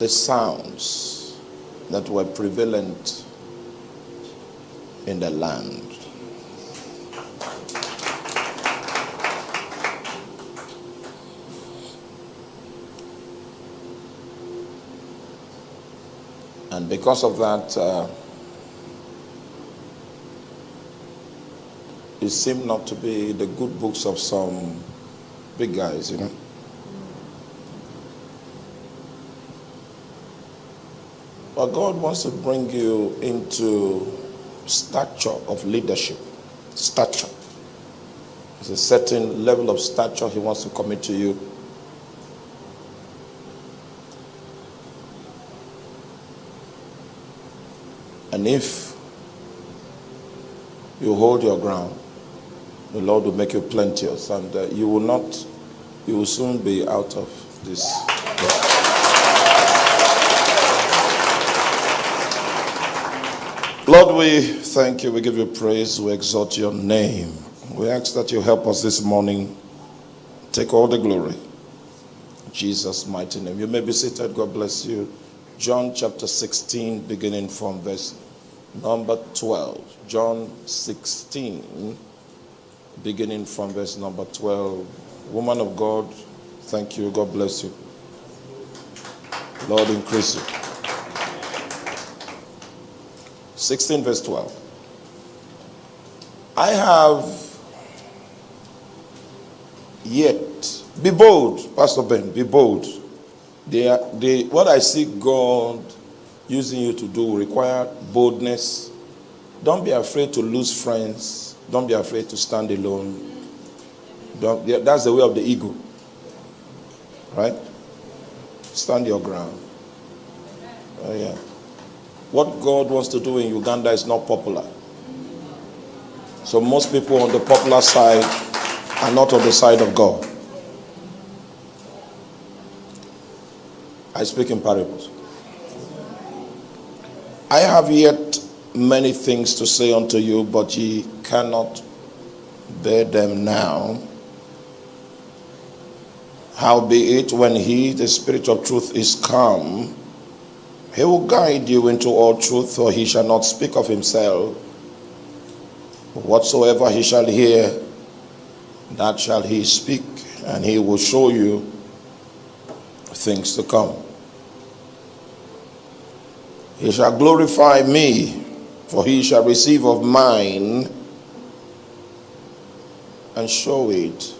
the sounds that were prevalent in the land. And because of that, uh, it seemed not to be the good books of some big guys, you know. But God wants to bring you into stature of leadership. Stature. There's a certain level of stature He wants to commit to you. And if you hold your ground, the Lord will make you plenteous and uh, you will not, you will soon be out of this. Lord, we thank you. We give you praise. We exalt your name. We ask that you help us this morning. Take all the glory. Jesus' mighty name. You may be seated. God bless you. John chapter 16, beginning from verse number 12. John 16, beginning from verse number 12. Woman of God, thank you. God bless you. Lord, increase you. 16, verse 12. I have yet, be bold, Pastor Ben, be bold. They are, what I see God using you to do require boldness. Don't be afraid to lose friends. Don't be afraid to stand alone. Don't, that's the way of the ego. Right? Stand your ground. Oh, yeah. What God wants to do in Uganda is not popular. So most people on the popular side are not on the side of God. I speak in parables. I have yet many things to say unto you, but ye cannot bear them now. Howbeit, when he, the Spirit of truth, is come, he will guide you into all truth, for he shall not speak of himself. Whatsoever he shall hear, that shall he speak, and he will show you things to come. He shall glorify me, for he shall receive of mine and show it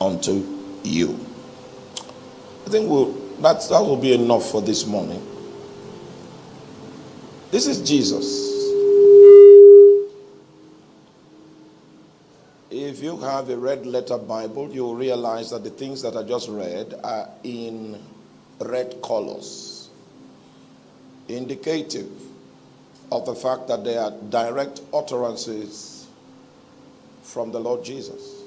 unto you. I think we'll that, that will be enough for this morning. This is Jesus. If you have a red letter Bible, you'll realize that the things that I just read are in red colors, indicative of the fact that they are direct utterances from the Lord Jesus.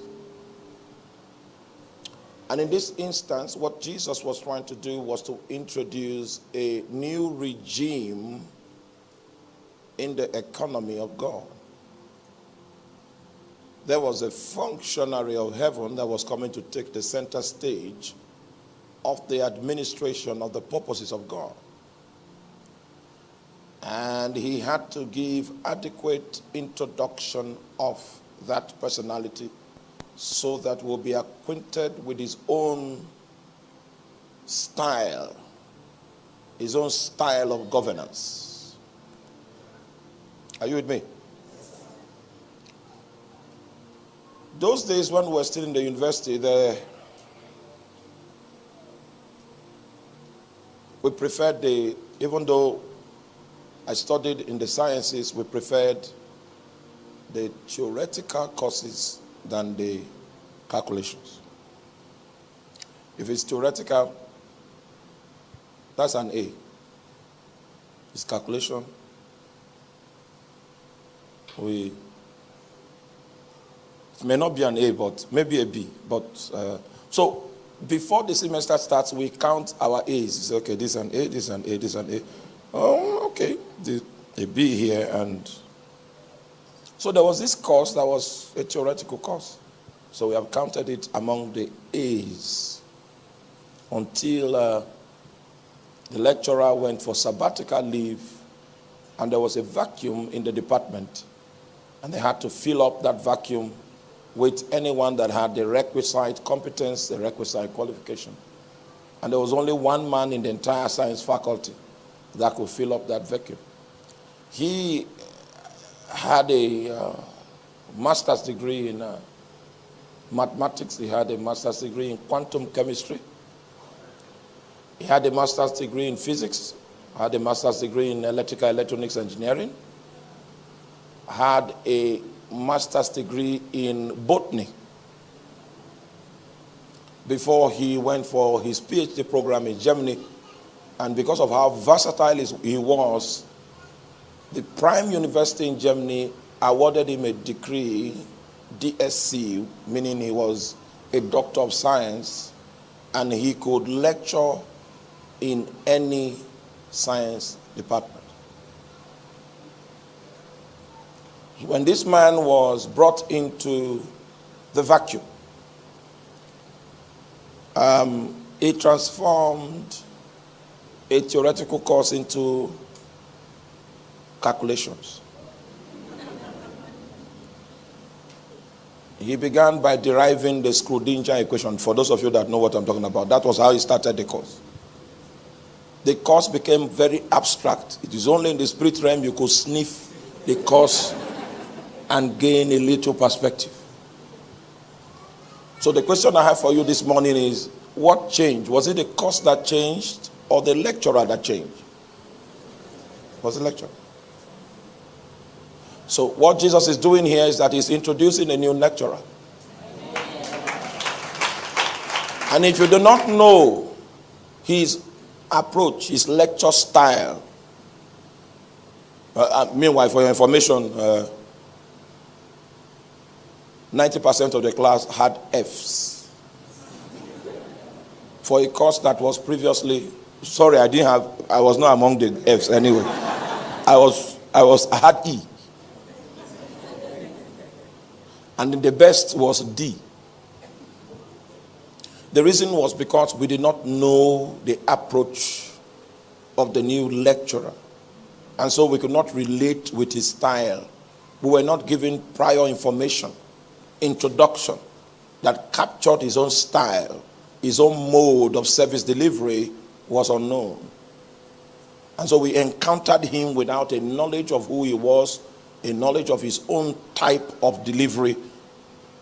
And in this instance, what Jesus was trying to do was to introduce a new regime in the economy of God. There was a functionary of heaven that was coming to take the center stage of the administration of the purposes of God. And he had to give adequate introduction of that personality so that we'll be acquainted with his own style, his own style of governance. Are you with me? Those days when we were still in the university, the, we preferred the, even though I studied in the sciences, we preferred the theoretical courses than the calculations. If it's theoretical, that's an A. It's calculation. We it may not be an A, but maybe a B. But uh, so before the semester starts, we count our A's. It's okay, this is an A, this is an A, this is an A. Oh, okay, the, a B here and so there was this course that was a theoretical course. So we have counted it among the A's. until uh, the lecturer went for sabbatical leave and there was a vacuum in the department and they had to fill up that vacuum with anyone that had the requisite competence, the requisite qualification. And there was only one man in the entire science faculty that could fill up that vacuum. He had a uh, master's degree in uh, mathematics, he had a master's degree in quantum chemistry, he had a master's degree in physics, had a master's degree in electrical electronics engineering, had a master's degree in botany. Before he went for his PhD program in Germany. And because of how versatile he was, the prime university in Germany awarded him a degree, DSc, meaning he was a doctor of science, and he could lecture in any science department. When this man was brought into the vacuum, um, he transformed a theoretical course into calculations. He began by deriving the Schrodinger equation. For those of you that know what I'm talking about, that was how he started the course. The course became very abstract. It is only in the spirit realm you could sniff the course and gain a little perspective. So the question I have for you this morning is what changed? Was it the course that changed or the lecturer that changed? Was the lecturer? So what Jesus is doing here is that he's introducing a new lecturer. And if you do not know his approach, his lecture style, uh, uh, meanwhile, for your information, uh, 90% of the class had F's. For a course that was previously, sorry, I didn't have, I was not among the F's anyway. I was, I was, I had E. And the best was D. The reason was because we did not know the approach of the new lecturer. And so we could not relate with his style. We were not given prior information introduction that captured his own style, his own mode of service delivery was unknown. And so we encountered him without a knowledge of who he was, a knowledge of his own type of delivery.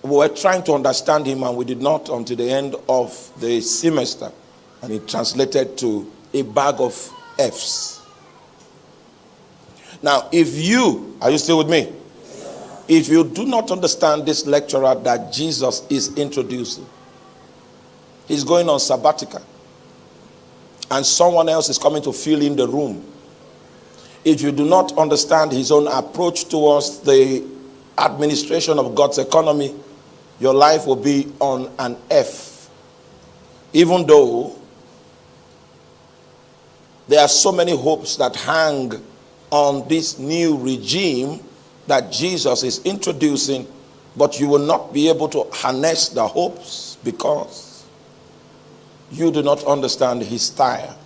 We were trying to understand him, and we did not until the end of the semester. And it translated to a bag of F's. Now, if you, are you still with me? If you do not understand this lecturer that Jesus is introducing, he's going on sabbatical, and someone else is coming to fill in the room. If you do not understand his own approach towards the administration of God's economy, your life will be on an F. Even though there are so many hopes that hang on this new regime that Jesus is introducing, but you will not be able to harness the hopes because you do not understand his style.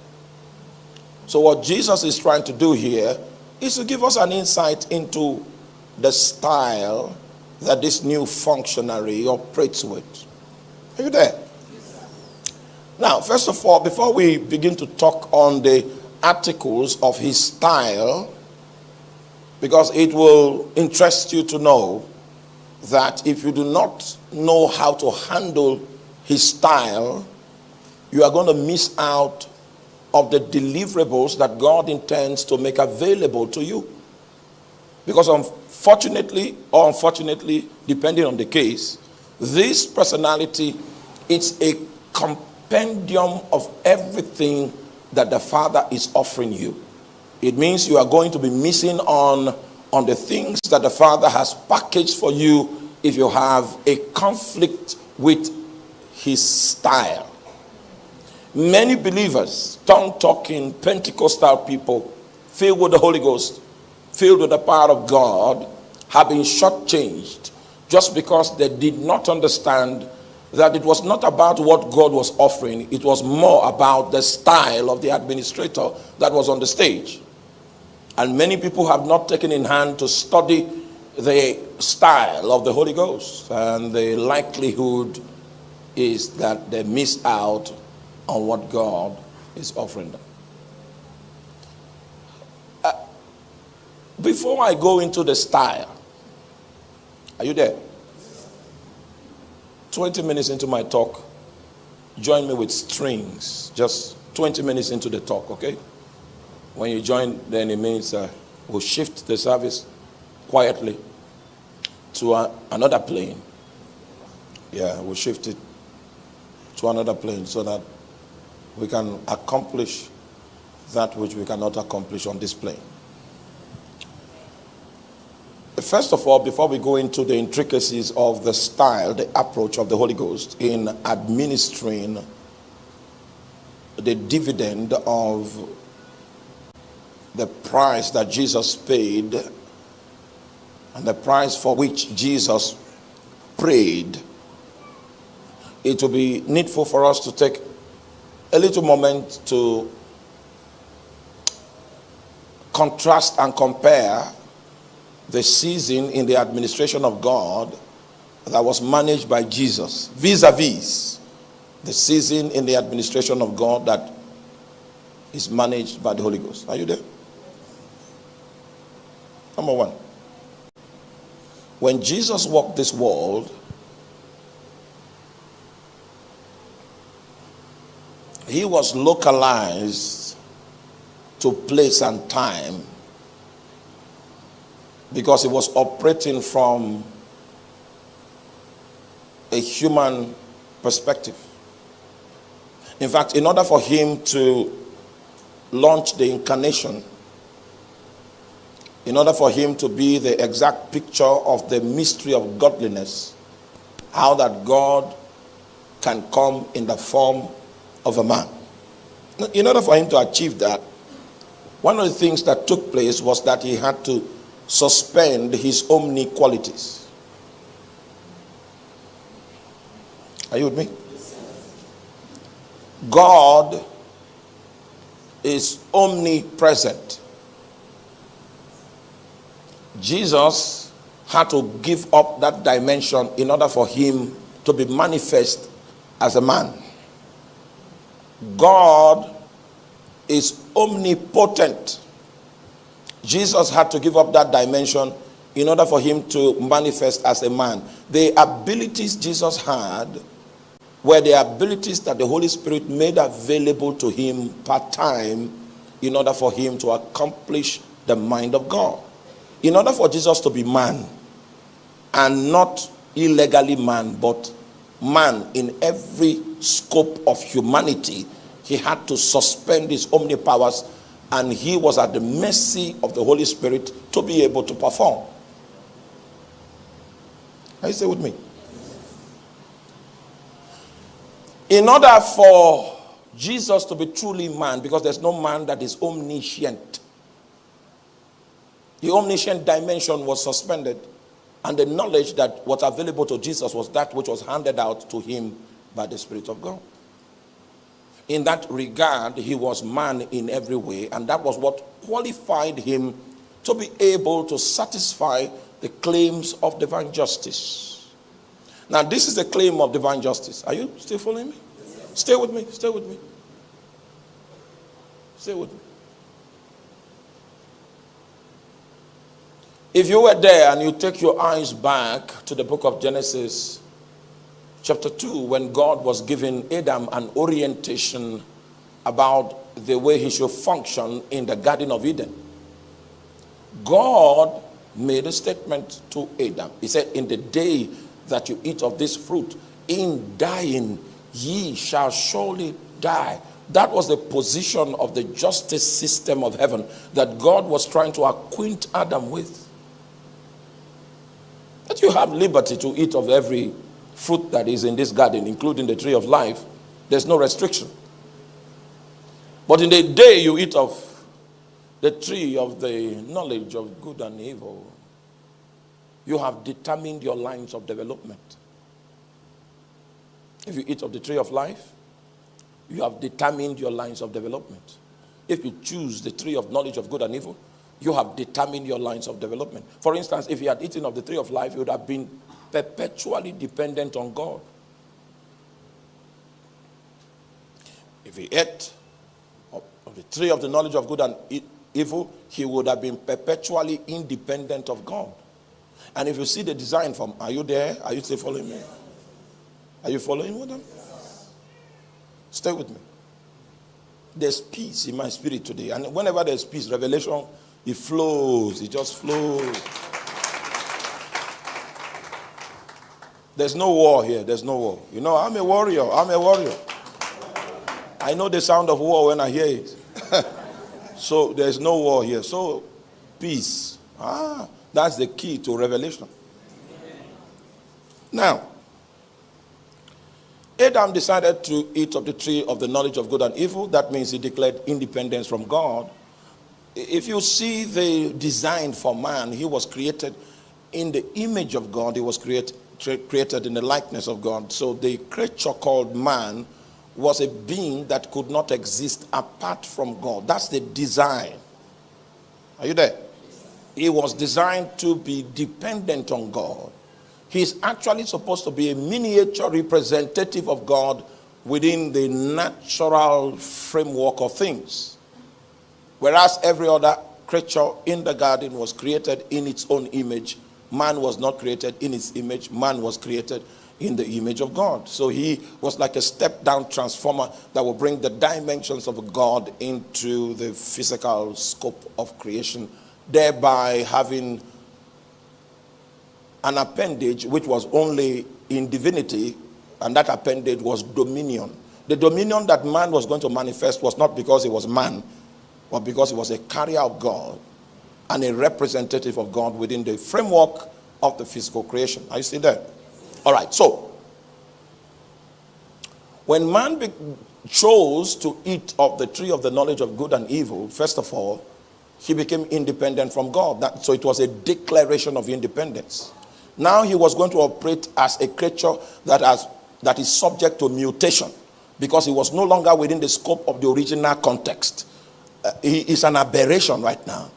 So, what Jesus is trying to do here is to give us an insight into the style that this new functionary operates with. Are you there? Now, first of all, before we begin to talk on the articles of his style, because it will interest you to know that if you do not know how to handle his style, you are going to miss out of the deliverables that God intends to make available to you. Because unfortunately, or unfortunately, depending on the case, this personality is a compendium of everything that the Father is offering you. It means you are going to be missing on, on the things that the Father has packaged for you if you have a conflict with his style. Many believers, tongue talking, Pentecostal people, filled with the Holy Ghost, filled with the power of God, have been shortchanged just because they did not understand that it was not about what God was offering, it was more about the style of the administrator that was on the stage. And many people have not taken in hand to study the style of the Holy Ghost, and the likelihood is that they miss out on what God is offering them. Uh, before I go into the style, are you there? 20 minutes into my talk, join me with strings. Just 20 minutes into the talk, okay? When you join, then it means uh, we'll shift the service quietly to a, another plane. Yeah, we'll shift it to another plane so that we can accomplish that which we cannot accomplish on this plane. First of all, before we go into the intricacies of the style, the approach of the Holy Ghost in administering the dividend of the price that Jesus paid and the price for which Jesus prayed, it will be needful for us to take a little moment to contrast and compare the season in the administration of God that was managed by Jesus vis a vis the season in the administration of God that is managed by the Holy Ghost. Are you there? Number one. When Jesus walked this world, he was localized to place and time because he was operating from a human perspective. In fact, in order for him to launch the incarnation, in order for him to be the exact picture of the mystery of godliness, how that God can come in the form of a man. In order for him to achieve that, one of the things that took place was that he had to suspend his omni qualities. Are you with me? God is omnipresent. Jesus had to give up that dimension in order for him to be manifest as a man. God is omnipotent. Jesus had to give up that dimension in order for him to manifest as a man. The abilities Jesus had were the abilities that the Holy Spirit made available to him part time in order for him to accomplish the mind of God. In order for Jesus to be man, and not illegally man, but man in every scope of humanity, he had to suspend his omnipowers and he was at the mercy of the Holy Spirit to be able to perform. Are you stay with me? In order for Jesus to be truly man, because there's no man that is omniscient, the omniscient dimension was suspended, and the knowledge that was available to Jesus was that which was handed out to him by the Spirit of God. In that regard, he was man in every way, and that was what qualified him to be able to satisfy the claims of divine justice. Now, this is the claim of divine justice. Are you still following me? Stay with me. Stay with me. Stay with me. If you were there and you take your eyes back to the book of Genesis, chapter 2, when God was giving Adam an orientation about the way he should function in the Garden of Eden, God made a statement to Adam. He said, In the day that you eat of this fruit, in dying, ye shall surely die. That was the position of the justice system of heaven that God was trying to acquaint Adam with. That you have liberty to eat of every fruit that is in this garden, including the tree of life. There's no restriction. But in the day you eat of the tree of the knowledge of good and evil, you have determined your lines of development. If you eat of the tree of life, you have determined your lines of development. If you choose the tree of knowledge of good and evil, you have determined your lines of development. For instance, if you had eaten of the tree of life, you would have been perpetually dependent on God. If he ate of the tree of the knowledge of good and evil, he would have been perpetually independent of God. And if you see the design from, are you there? Are you still following me? Are you following with them? Stay with me. There's peace in my spirit today. And whenever there's peace, revelation, it flows. It just flows. There's no war here. There's no war. You know, I'm a warrior. I'm a warrior. I know the sound of war when I hear it. so there's no war here. So peace. Ah, that's the key to revelation. Now, Adam decided to eat of the tree of the knowledge of good and evil. That means he declared independence from God. If you see the design for man, he was created in the image of God. He was create, created in the likeness of God. So the creature called man was a being that could not exist apart from God. That's the design. Are you there? He was designed to be dependent on God. He's actually supposed to be a miniature representative of God within the natural framework of things. Whereas every other creature in the garden was created in its own image, man was not created in his image, man was created in the image of God. So he was like a step down transformer that will bring the dimensions of God into the physical scope of creation, thereby having an appendage which was only in divinity, and that appendage was dominion. The dominion that man was going to manifest was not because he was man, but because he was a carrier of God and a representative of God within the framework of the physical creation. Are you still there? All right, so when man chose to eat of the tree of the knowledge of good and evil, first of all, he became independent from God. That, so it was a declaration of independence. Now he was going to operate as a creature that, has, that is subject to mutation because he was no longer within the scope of the original context. Uh, he is an aberration right now.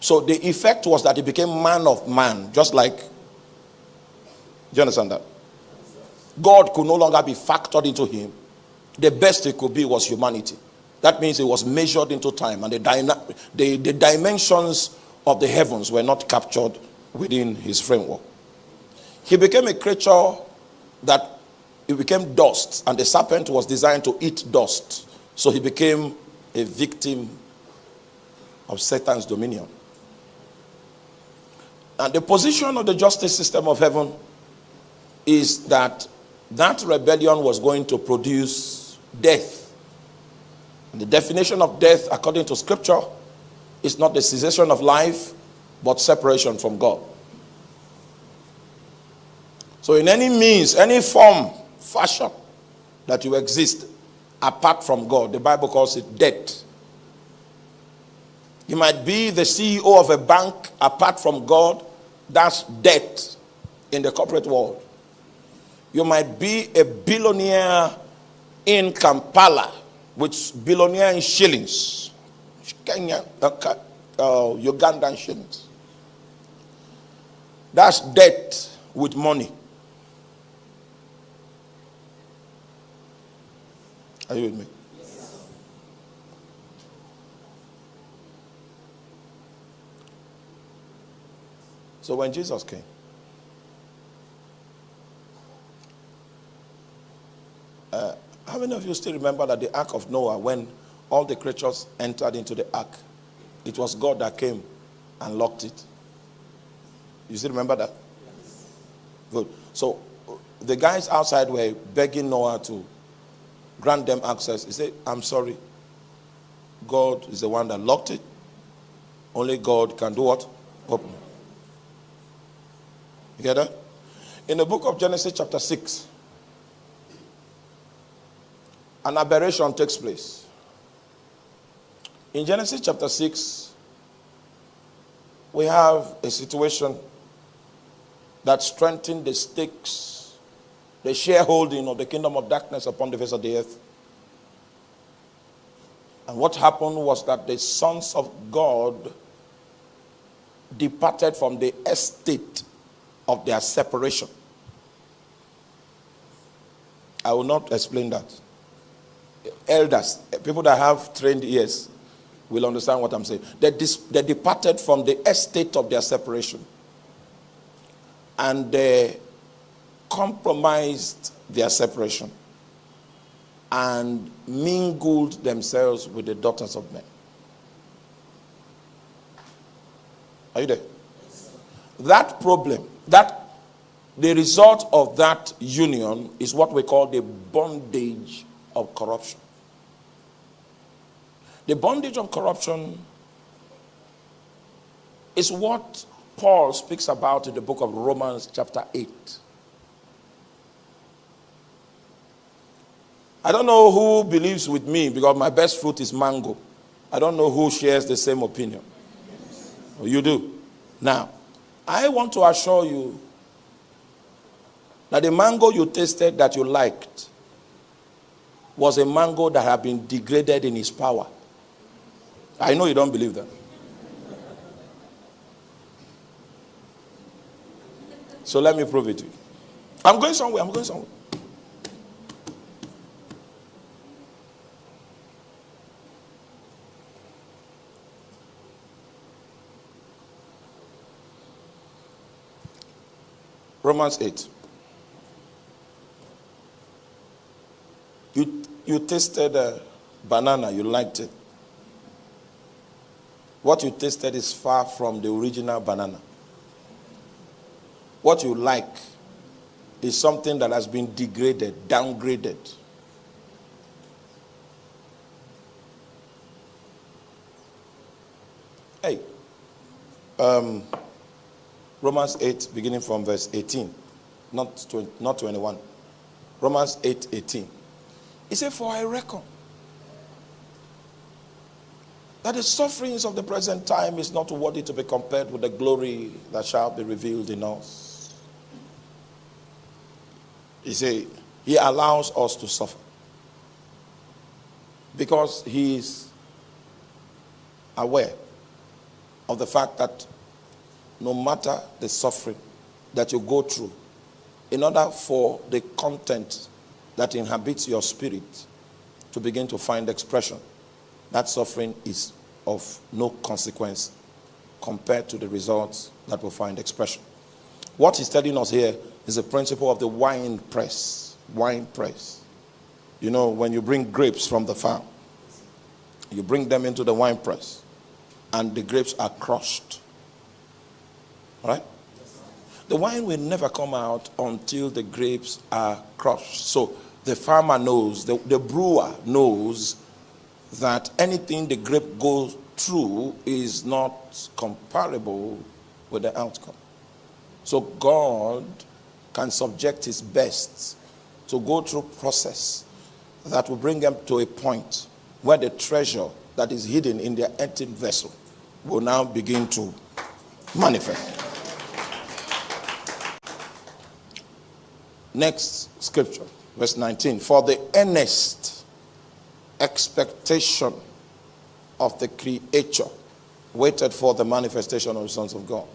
So the effect was that he became man of man, just like. Do you understand that? God could no longer be factored into him. The best he could be was humanity. That means it was measured into time, and the, the, the dimensions of the heavens were not captured within his framework. He became a creature that he became dust, and the serpent was designed to eat dust. So he became a victim of Satan's dominion. And the position of the justice system of heaven is that that rebellion was going to produce death. And the definition of death, according to scripture, is not the cessation of life, but separation from God. So, in any means, any form, fashion that you exist apart from God, the Bible calls it death. You might be the CEO of a bank apart from God, that's debt in the corporate world. You might be a billionaire in Kampala, which billionaire in shillings, Kenya, uh, uh, Ugandan shillings. That's debt with money. Are you with me? So when Jesus came, uh, how many of you still remember that the ark of Noah, when all the creatures entered into the ark, it was God that came and locked it? You still remember that? Good. So the guys outside were begging Noah to grant them access. He said, I'm sorry. God is the one that locked it. Only God can do what? Open. You get that? In the book of Genesis, chapter 6, an aberration takes place. In Genesis chapter 6, we have a situation that strengthened the stakes the shareholding of the kingdom of darkness upon the face of the earth. And what happened was that the sons of God departed from the estate of their separation. I will not explain that. Elders, people that have trained ears, will understand what I'm saying. They, they departed from the estate of their separation and they compromised their separation and mingled themselves with the daughters of men. Are you there? That problem, that the result of that union is what we call the bondage of corruption. The bondage of corruption is what Paul speaks about in the book of Romans, chapter 8. I don't know who believes with me because my best fruit is mango. I don't know who shares the same opinion. You do. Now, I want to assure you that the mango you tasted that you liked was a mango that had been degraded in its power. I know you don't believe that. So let me prove it to you. I'm going somewhere. I'm going somewhere. Romans 8. You, you tasted a banana, you liked it. What you tasted is far from the original banana. What you like is something that has been degraded, downgraded. Hey, um, Romans 8, beginning from verse 18, not, 20, not 21. Romans 8, 18. He said, For I reckon that the sufferings of the present time is not worthy to be compared with the glory that shall be revealed in us. He said, He allows us to suffer because He is aware of the fact that no matter the suffering that you go through, in order for the content that inhabits your spirit to begin to find expression, that suffering is of no consequence compared to the results that will find expression. What he's telling us here is the principle of the wine press. Wine press. You know, when you bring grapes from the farm, you bring them into the wine press, and the grapes are crushed. Right? The wine will never come out until the grapes are crushed. So the farmer knows, the, the brewer knows that anything the grape goes through is not comparable with the outcome. So God can subject his best to go through process that will bring them to a point where the treasure that is hidden in their empty vessel will now begin to manifest. Next scripture, verse 19. For the earnest expectation of the creature waited for the manifestation of the sons of God.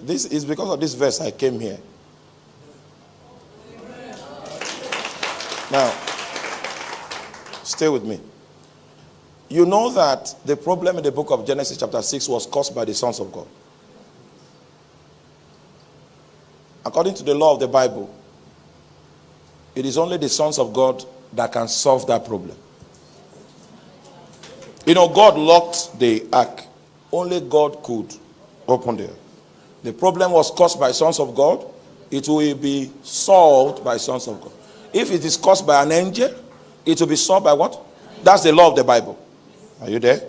This is because of this verse I came here. Now, stay with me. You know that the problem in the book of Genesis, chapter 6, was caused by the sons of God. According to the law of the Bible, it is only the sons of God that can solve that problem. You know, God locked the ark. Only God could open the The problem was caused by sons of God. It will be solved by sons of God. If it is caused by an angel, it will be solved by what? That's the law of the Bible. Are you there?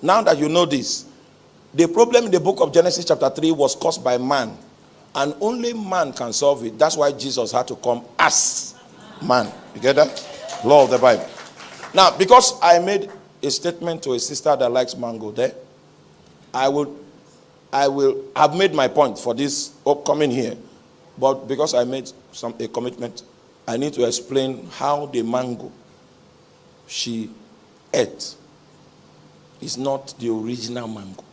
Now that you know this, the problem in the book of Genesis, chapter 3, was caused by man. And only man can solve it. That's why Jesus had to come as man. You get that? Law of the Bible. Now, because I made a statement to a sister that likes mango there, I will I will have made my point for this upcoming here. But because I made some a commitment, I need to explain how the mango she ate is not the original mango.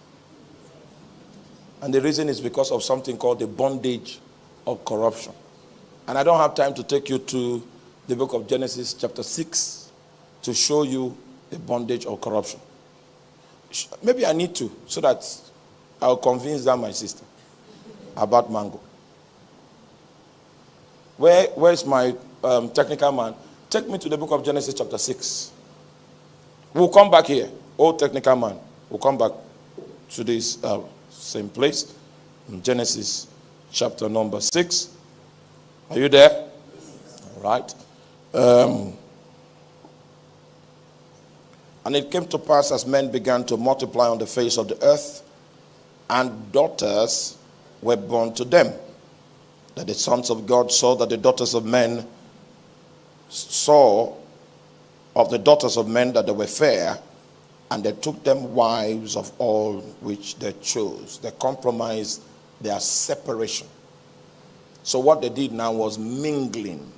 And the reason is because of something called the bondage of corruption. And I don't have time to take you to the book of Genesis, chapter 6, to show you the bondage of corruption. Maybe I need to, so that I'll convince that my sister about mango. Where, where's my um, technical man? Take me to the book of Genesis, chapter 6. We'll come back here. Oh, technical man. We'll come back to this uh, same place in Genesis chapter number 6. Are you there? All right. Um, and it came to pass as men began to multiply on the face of the earth, and daughters were born to them. That the sons of God saw that the daughters of men saw of the daughters of men that they were fair, and they took them wives of all which they chose. They compromised their separation. So what they did now was mingling.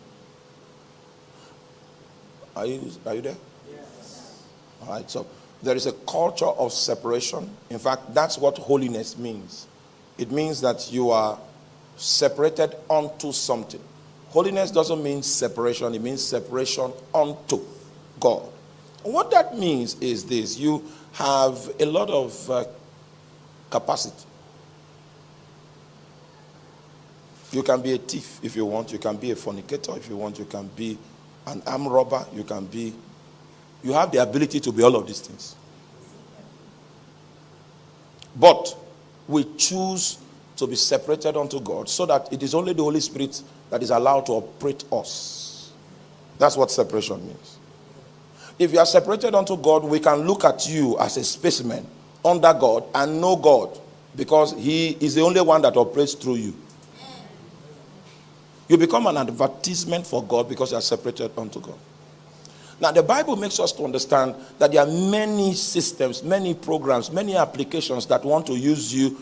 Are you, are you there? Yes. All right, so there is a culture of separation. In fact, that's what holiness means. It means that you are separated unto something. Holiness doesn't mean separation, it means separation unto God. What that means is this you have a lot of uh, capacity. You can be a thief if you want, you can be a fornicator if you want, you can be an arm robber, you can be. You have the ability to be all of these things. But we choose to be separated unto God so that it is only the Holy Spirit that is allowed to operate us. That's what separation means. If you are separated unto God, we can look at you as a specimen under God and know God because He is the only one that operates through you. You become an advertisement for God because you are separated unto God. Now, the Bible makes us to understand that there are many systems, many programs, many applications that want to use you,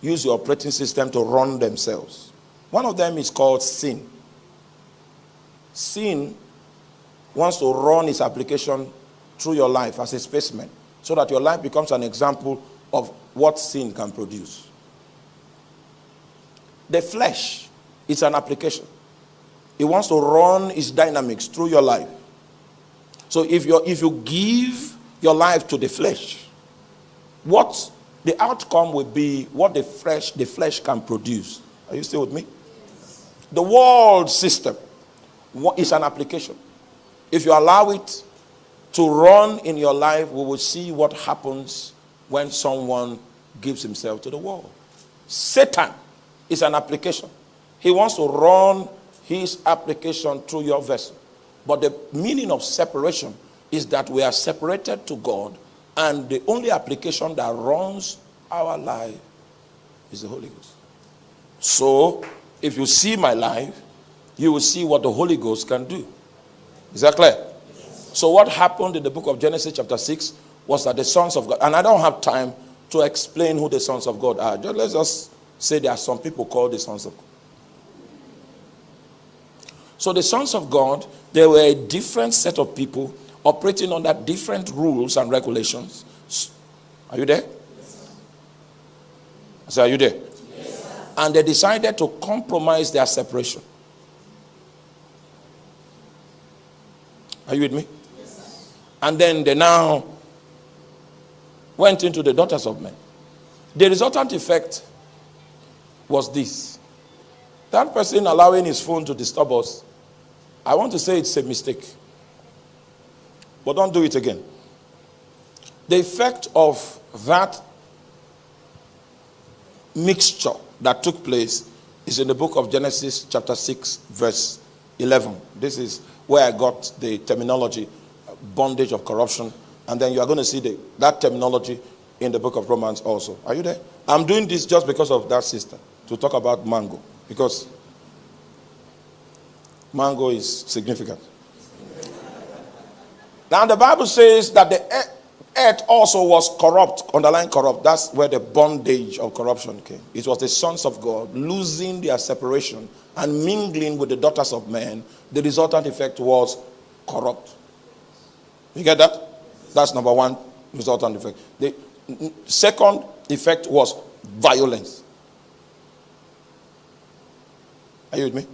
use your operating system to run themselves. One of them is called sin. Sin wants to run its application through your life as a specimen so that your life becomes an example of what sin can produce. The flesh is an application. It wants to run its dynamics through your life. So if you if you give your life to the flesh, what the outcome will be what the flesh the flesh can produce. Are you still with me? The world system is an application. If you allow it to run in your life, we will see what happens when someone gives himself to the world. Satan is an application. He wants to run his application through your vessel. But the meaning of separation is that we are separated to God, and the only application that runs our life is the Holy Ghost. So, if you see my life, you will see what the Holy Ghost can do. Is that clear? So, what happened in the book of Genesis, chapter 6, was that the sons of God, and I don't have time to explain who the sons of God are. Just, let's just say there are some people called the sons of God. So, the sons of God, they were a different set of people operating under different rules and regulations. Are you there? Yes. So, are you there? Yes, and they decided to compromise their separation. Are you with me? Yes, and then they now went into the daughters of men. The resultant effect was this that person allowing his phone to disturb us, I want to say it's a mistake. But don't do it again. The effect of that mixture that took place is in the book of Genesis, chapter 6, verse 11. This is where I got the terminology bondage of corruption. And then you are going to see the, that terminology in the book of Romans also. Are you there? I'm doing this just because of that sister to talk about mango because mango is significant. now, the Bible says that the earth also was corrupt, underlying corrupt. That's where the bondage of corruption came. It was the sons of God losing their separation and mingling with the daughters of men. The resultant effect was corrupt. You get that? That's number one resultant effect. The second effect was violence. Are you with me?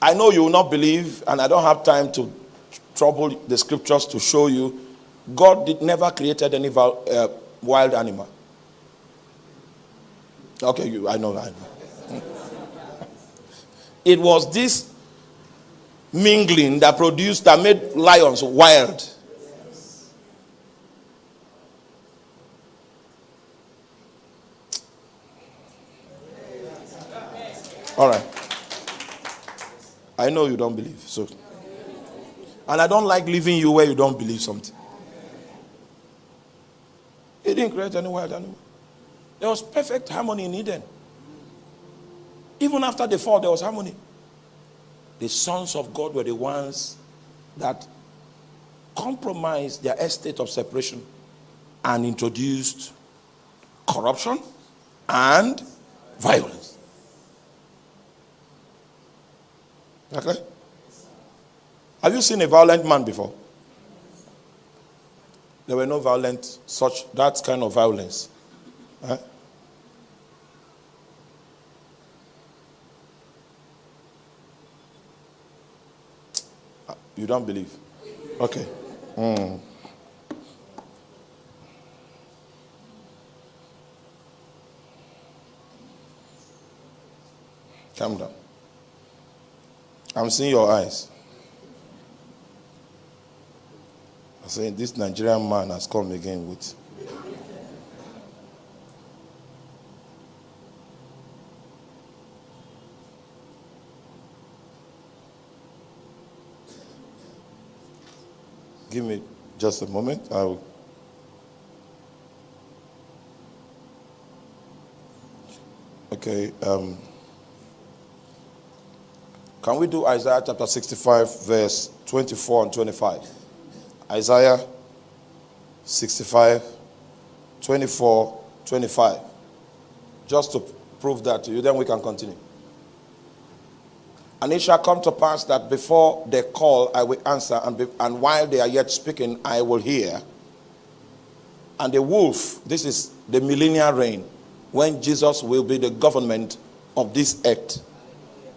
I know you will not believe, and I don't have time to trouble the scriptures to show you. God did never created any uh, wild animal. Okay, you, I know, I know. It was this mingling that produced, that made lions wild. All right. I know you don't believe. So, and I don't like leaving you where you don't believe something. He didn't create any wild animal. There was perfect harmony in Eden. Even after the fall, there was harmony. The sons of God were the ones that compromised their estate of separation and introduced corruption and violence. Okay? Have you seen a violent man before? There were no violent, such, that kind of violence. Huh? You don't believe? Okay. Mm. Calm down. I'm seeing your eyes. I'm saying this Nigerian man has come again with. Give me just a moment. I'll. Okay. Um, can we do Isaiah chapter 65, verse 24 and 25? Isaiah 65, 24, 25. Just to prove that to you, then we can continue. And it shall come to pass that before they call, I will answer, and, be, and while they are yet speaking, I will hear. And the wolf, this is the millennial reign, when Jesus will be the government of this earth.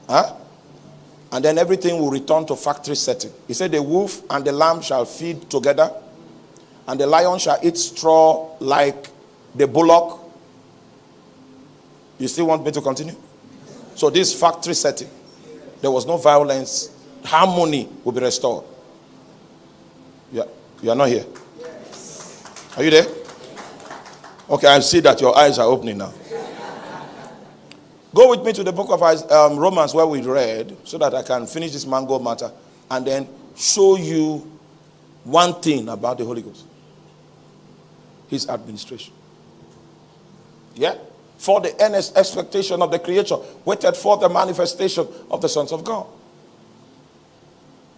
Huh? and then everything will return to factory setting. He said, The wolf and the lamb shall feed together, and the lion shall eat straw like the bullock. You still want me to continue? So, this factory setting, there was no violence, harmony will be restored. Yeah, you are not here. Are you there? Okay, I see that your eyes are opening now. Go with me to the book of um, Romans where we read so that I can finish this mango matter and then show you one thing about the Holy Ghost His administration. Yeah? For the earnest expectation of the creature, waited for the manifestation of the sons of God.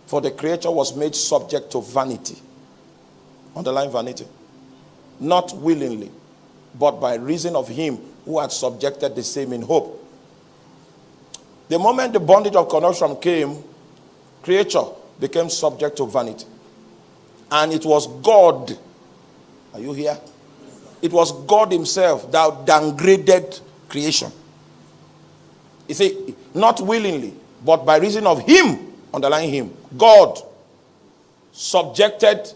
For the creature was made subject to vanity. Underline vanity. Not willingly, but by reason of him who had subjected the same in hope the moment the bondage of corruption came, creature became subject to vanity. And it was God. Are you here? It was God Himself that downgraded creation. You see, not willingly, but by reason of Him, underlying Him, God subjected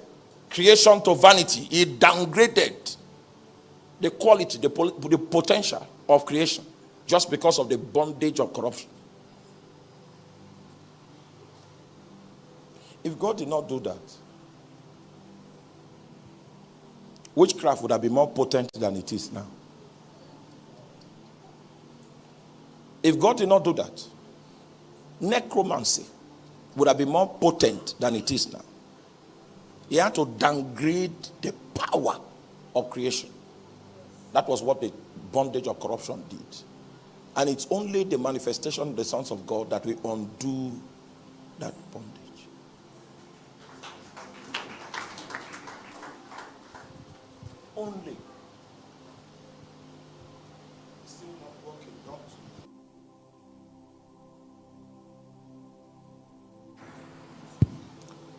creation to vanity. He downgraded the quality, the, the potential of creation just because of the bondage of corruption. If God did not do that, witchcraft would have been more potent than it is now. If God did not do that, necromancy would have been more potent than it is now. He had to downgrade the power of creation. That was what the bondage of corruption did. And it's only the manifestation of the sons of God that will undo that bondage. Only. Still not working, don't.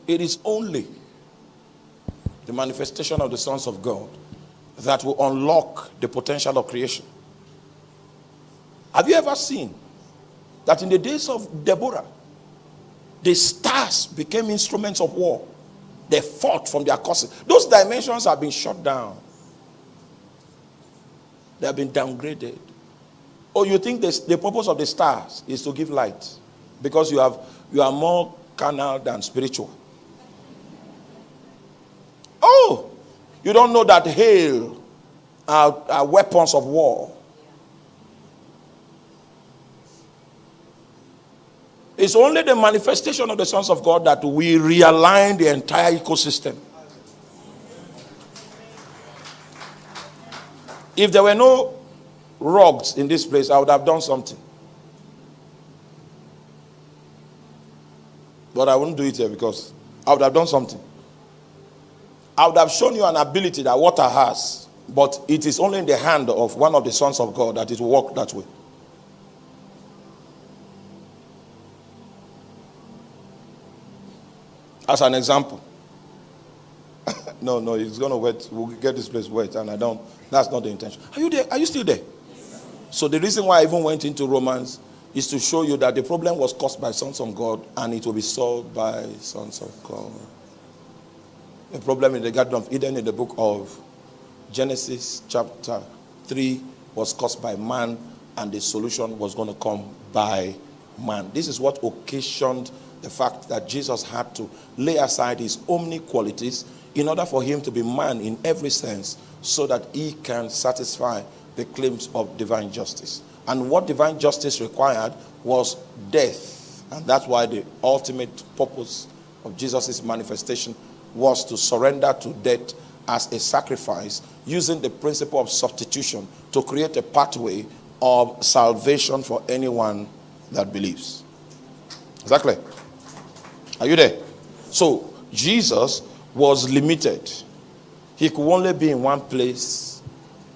It is only the manifestation of the sons of God that will unlock the potential of creation. Have you ever seen that in the days of Deborah, the stars became instruments of war? They fought from their causes. Those dimensions have been shut down. They have been downgraded. Or oh, you think this, the purpose of the stars is to give light because you have you are more carnal than spiritual. Oh, you don't know that hail are, are weapons of war. It's only the manifestation of the sons of God that we realign the entire ecosystem. If there were no rugs in this place, I would have done something. But I wouldn't do it here because I would have done something. I would have shown you an ability that water has, but it is only in the hand of one of the sons of God that it will work that way. As an example. no, no, it's going to wet. We'll get this place wet, and I don't. That's not the intention. Are you there? Are you still there? So the reason why I even went into Romans is to show you that the problem was caused by sons of God, and it will be solved by sons of God. The problem in the Garden of Eden in the book of Genesis, chapter 3, was caused by man, and the solution was going to come by man. This is what occasioned the fact that Jesus had to lay aside his omni qualities in order for him to be man in every sense so that he can satisfy the claims of divine justice. And what divine justice required was death. And that's why the ultimate purpose of Jesus' manifestation was to surrender to death as a sacrifice using the principle of substitution to create a pathway of salvation for anyone that believes. Exactly. Are you there? So Jesus was limited. He could only be in one place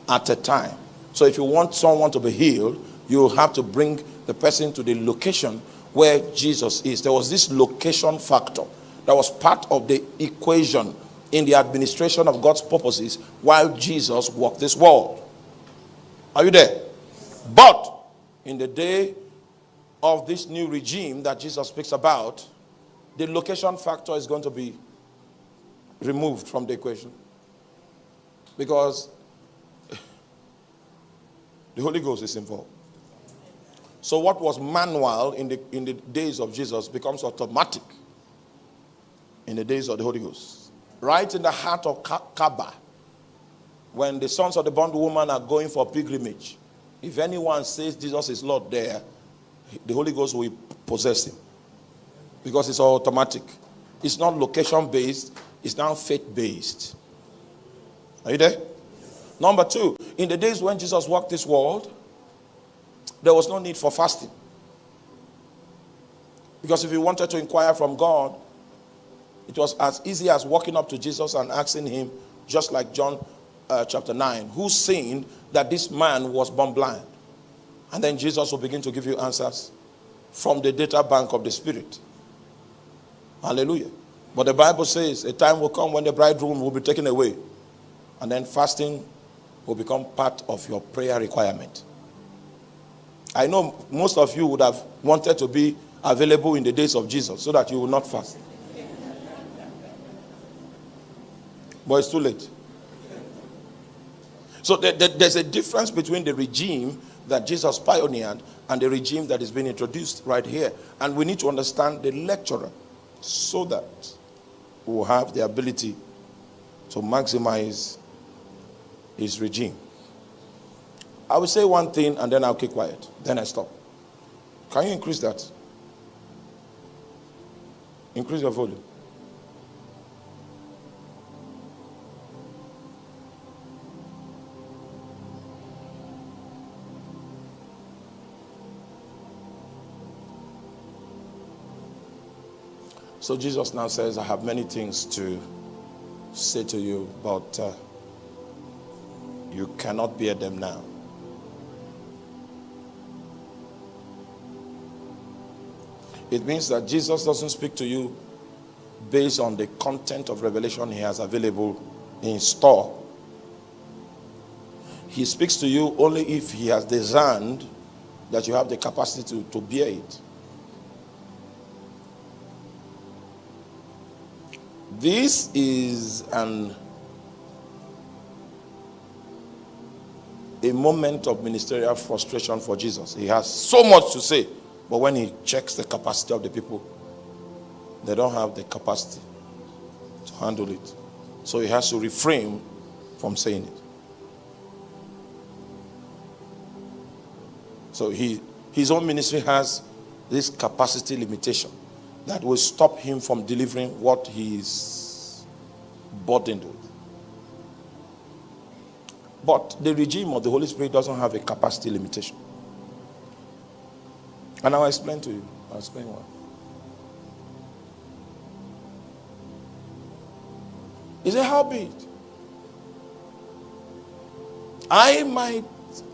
at a time. So if you want someone to be healed, you have to bring the person to the location where Jesus is. There was this location factor that was part of the equation in the administration of God's purposes while Jesus walked this world. Are you there? But in the day of this new regime that Jesus speaks about, the location factor is going to be removed from the equation. Because the Holy Ghost is involved. So what was manual in the, in the days of Jesus becomes automatic in the days of the Holy Ghost. Right in the heart of Kaaba, when the sons of the bondwoman are going for pilgrimage, if anyone says Jesus is Lord there, the Holy Ghost will possess him because it's automatic. It's not location based, it's now faith based. Are you there? Number two, in the days when Jesus walked this world, there was no need for fasting. Because if you wanted to inquire from God, it was as easy as walking up to Jesus and asking him, just like John uh, chapter 9, who sinned that this man was born blind? And then Jesus will begin to give you answers from the data bank of the Spirit. Hallelujah. But the Bible says a time will come when the bridegroom will be taken away. And then fasting will become part of your prayer requirement. I know most of you would have wanted to be available in the days of Jesus so that you will not fast. But it's too late. So there's a difference between the regime that Jesus pioneered and the regime that is being introduced right here. And we need to understand the lecturer so that will have the ability to maximize his regime. I will say one thing and then I'll keep quiet. Then I stop. Can you increase that? Increase your volume. So Jesus now says, I have many things to say to you, but uh, You cannot bear them now. It means that Jesus doesn't speak to you based on the content of revelation he has available in store. He speaks to you only if he has designed that you have the capacity to, to bear it. This is an a moment of ministerial frustration for Jesus. He has so much to say, but when he checks the capacity of the people, they don't have the capacity to handle it. So he has to refrain from saying it. So he, his own ministry has this capacity limitation that will stop him from delivering what he is burdened with. But the regime of the Holy Spirit doesn't have a capacity limitation. And I'll explain to you. I'll explain why. He said, How be it? I might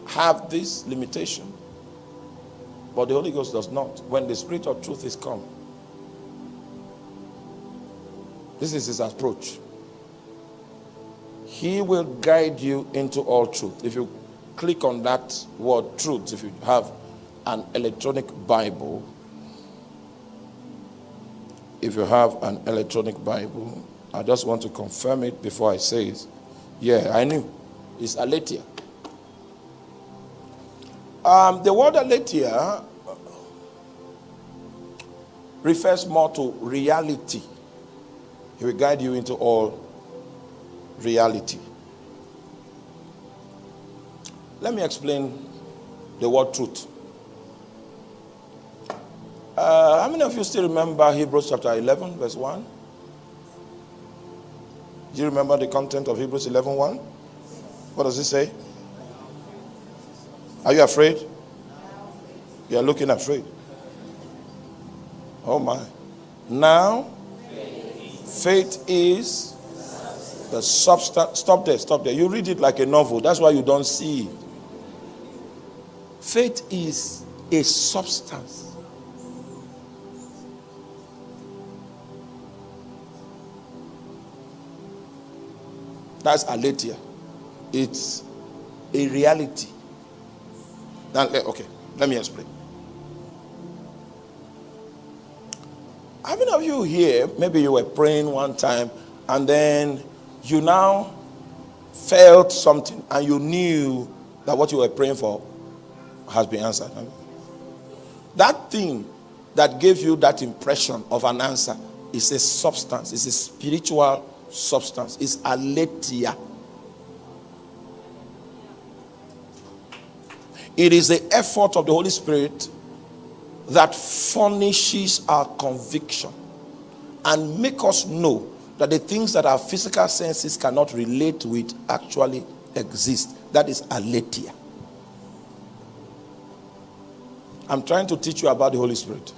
have this limitation, but the Holy Ghost does not. When the Spirit of truth is come, this is his approach. He will guide you into all truth. If you click on that word truth, if you have an electronic Bible, if you have an electronic Bible, I just want to confirm it before I say it. Yeah, I knew. It's Aletheia. Um, the word Aletheia refers more to reality. He will guide you into all reality. Let me explain the word truth. Uh, how many of you still remember Hebrews chapter 11, verse 1? Do you remember the content of Hebrews 11 1? What does it say? Are you afraid? You are looking afraid. Oh my. Now, faith is the substance. Stop there, stop there. You read it like a novel. That's why you don't see it. Faith is a substance That's aletheia. It's a reality. Okay, let me explain. How many of you here, maybe you were praying one time and then you now felt something and you knew that what you were praying for has been answered? That thing that gave you that impression of an answer is a substance, it's a spiritual substance is aletheia. It is the effort of the Holy Spirit that furnishes our conviction and make us know that the things that our physical senses cannot relate with actually exist. That is aletheia. I'm trying to teach you about the Holy Spirit.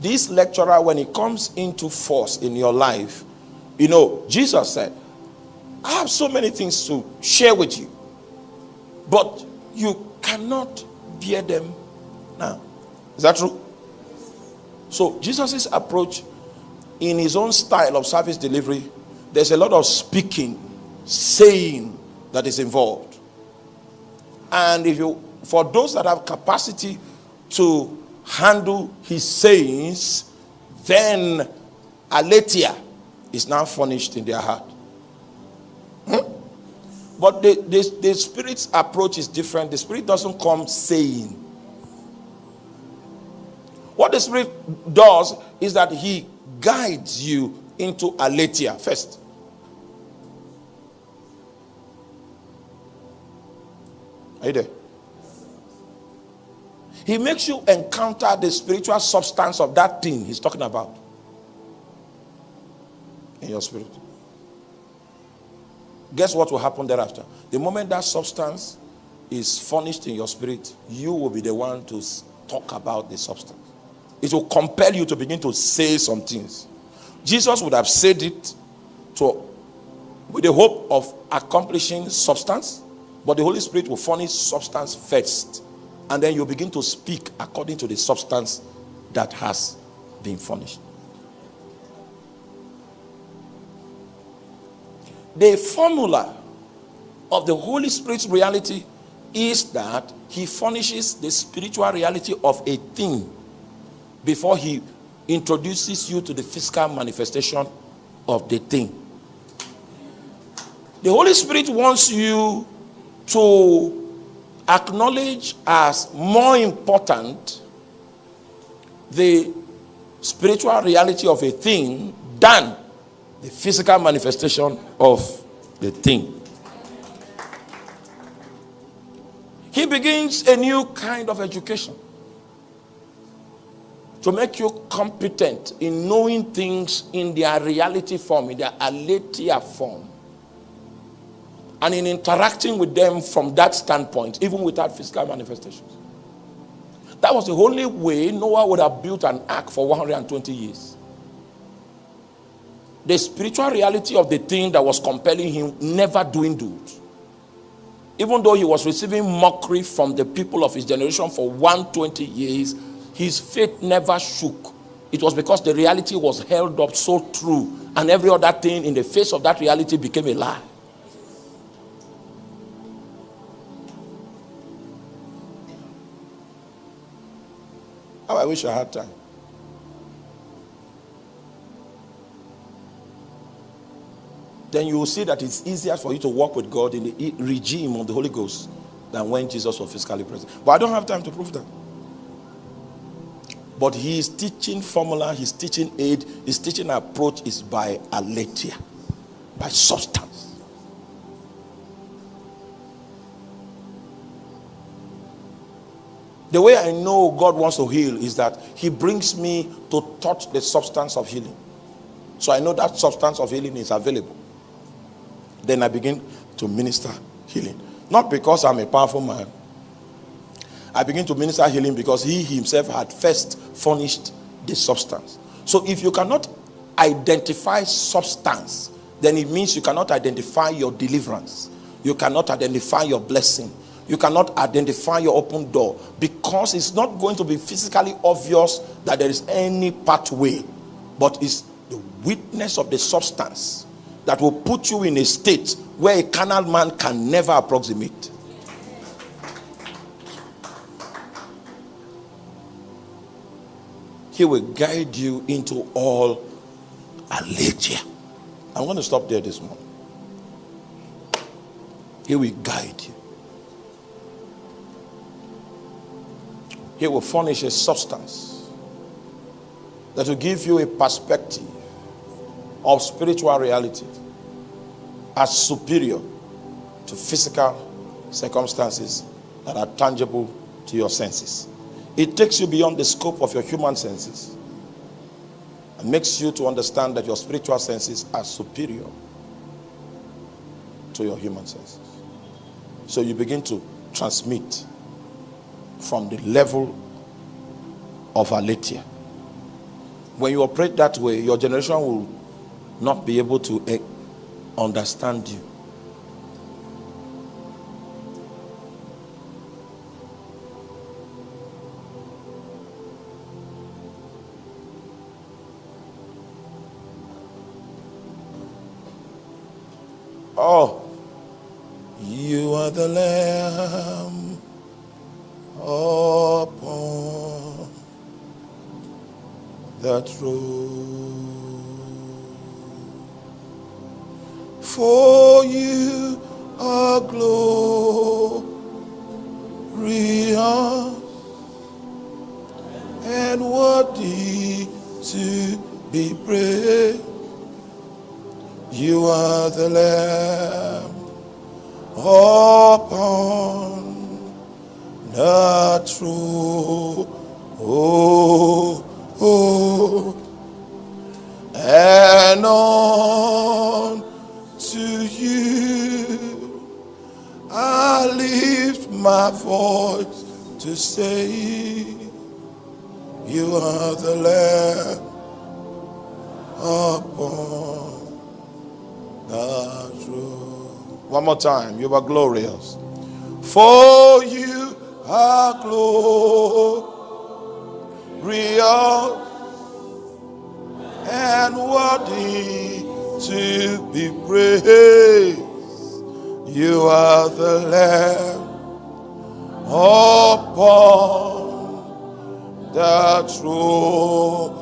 This lecturer, when he comes into force in your life, you know, Jesus said, I have so many things to share with you, but you cannot bear them now. Is that true? So, Jesus' approach in his own style of service delivery, there's a lot of speaking, saying that is involved. And if you, for those that have capacity to handle his sayings, then aletheia is now furnished in their heart. Hmm? But the, the, the spirit's approach is different. The spirit doesn't come saying. What the spirit does is that he guides you into aletheia first. Are you there? He makes you encounter the spiritual substance of that thing he's talking about in your spirit. Guess what will happen thereafter? The moment that substance is furnished in your spirit, you will be the one to talk about the substance. It will compel you to begin to say some things. Jesus would have said it to with the hope of accomplishing substance, but the Holy Spirit will furnish substance first. And then you begin to speak according to the substance that has been furnished. The formula of the Holy Spirit's reality is that he furnishes the spiritual reality of a thing before he introduces you to the physical manifestation of the thing. The Holy Spirit wants you to acknowledge as more important the spiritual reality of a thing than the physical manifestation of the thing. He begins a new kind of education to make you competent in knowing things in their reality form, in their aletheia form, and in interacting with them from that standpoint, even without physical manifestations. That was the only way Noah would have built an ark for 120 years. The spiritual reality of the thing that was compelling him never doing dwindled. Even though he was receiving mockery from the people of his generation for 120 years, his faith never shook. It was because the reality was held up so true, and every other thing in the face of that reality became a lie. How I wish I had time. then you will see that it's easier for you to walk with God in the regime of the Holy Ghost than when Jesus was physically present. But I don't have time to prove that. But his teaching formula, his teaching aid, his teaching approach is by aletheia, by substance. The way I know God wants to heal is that he brings me to touch the substance of healing. So I know that substance of healing is available. Then I begin to minister healing. Not because I'm a powerful man. I begin to minister healing because he himself had first furnished the substance. So if you cannot identify substance, then it means you cannot identify your deliverance. You cannot identify your blessing. You cannot identify your open door because it's not going to be physically obvious that there is any pathway, but it's the witness of the substance that will put you in a state where a carnal man can never approximate. He will guide you into all aletheia. I'm going to stop there this morning. He will guide you. He will furnish a substance that will give you a perspective of spiritual reality as superior to physical circumstances that are tangible to your senses. It takes you beyond the scope of your human senses and makes you to understand that your spiritual senses are superior to your human senses. So you begin to transmit from the level of aletheia. When you operate that way, your generation will not be able to eh, understand you. The Lamb upon that throne. for you are glorious and worthy to be praised. You are the Lamb upon the throne. Oh, oh, and on to you. I lift my voice to say, You are the Lamb upon One more time. You are glorious. For you are glorious and worthy to be praised. You are the Lamb upon the throne.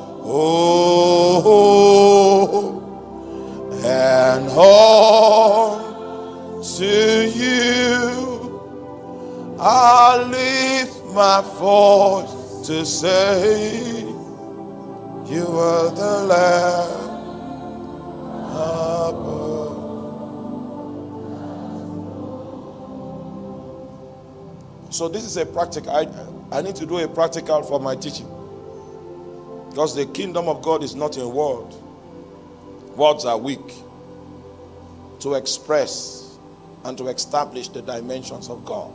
And all to you I lift my voice to say, You are the Lamb above. So, this is a practical. I, I need to do a practical for my teaching. Because the kingdom of God is not in word. Words are weak to express and to establish the dimensions of God.